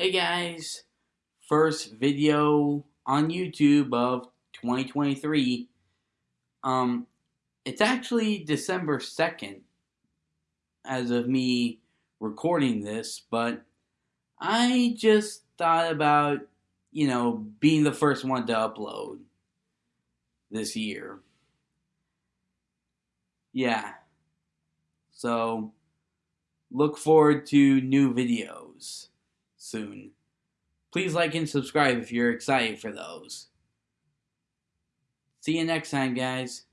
Hey guys, first video on YouTube of 2023. Um, it's actually December 2nd as of me recording this, but I just thought about, you know, being the first one to upload this year. Yeah. So, look forward to new videos soon. Please like and subscribe if you're excited for those. See you next time, guys.